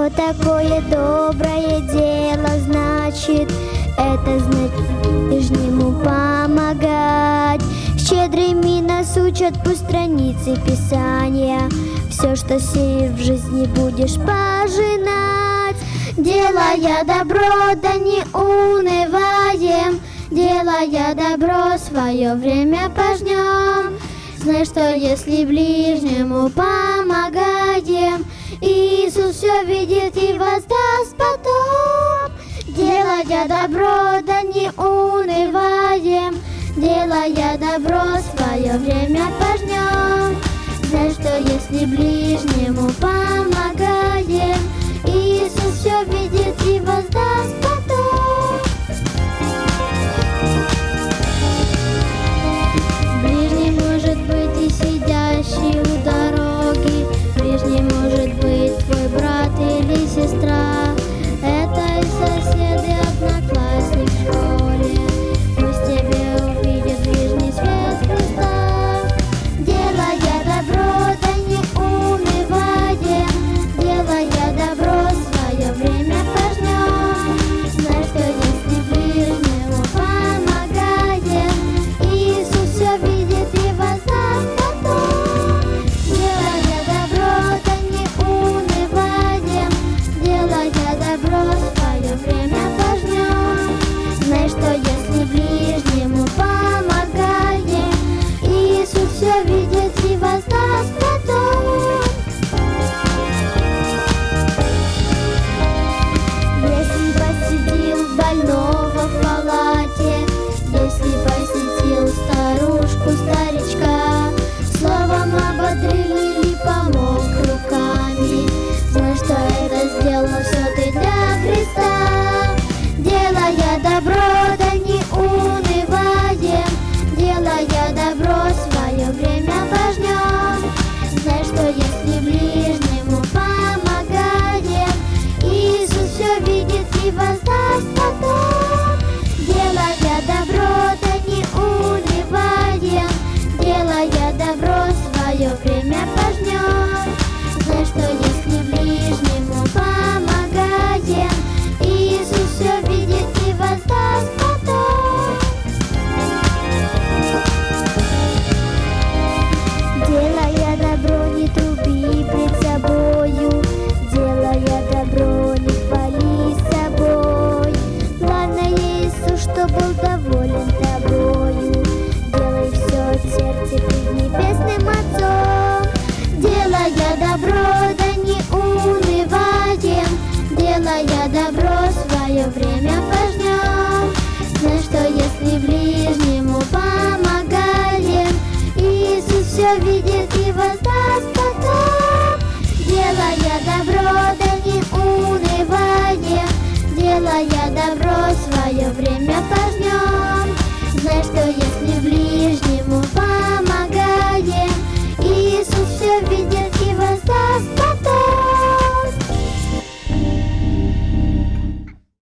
Что такое доброе дело значит? Это значит ближнему помогать. Щедрыми нас учат по странице Писания. Все, что сеешь в жизни, будешь пожинать. Делая добро, да не унываем. Делая добро, свое время пожнем. Знай, что если ближнему Иисус все видит и воздаст потом. Делая добро, да не унываем, Делая добро, свое время пожнем. Знай, что если помогаем, abroad добро, да не унываем, делая добро, свое время пожнем. Знаешь, что если ближнему помогаем, Иисус все видит и воздаст потом. Делая добро, да не унываем, делая добро, свое время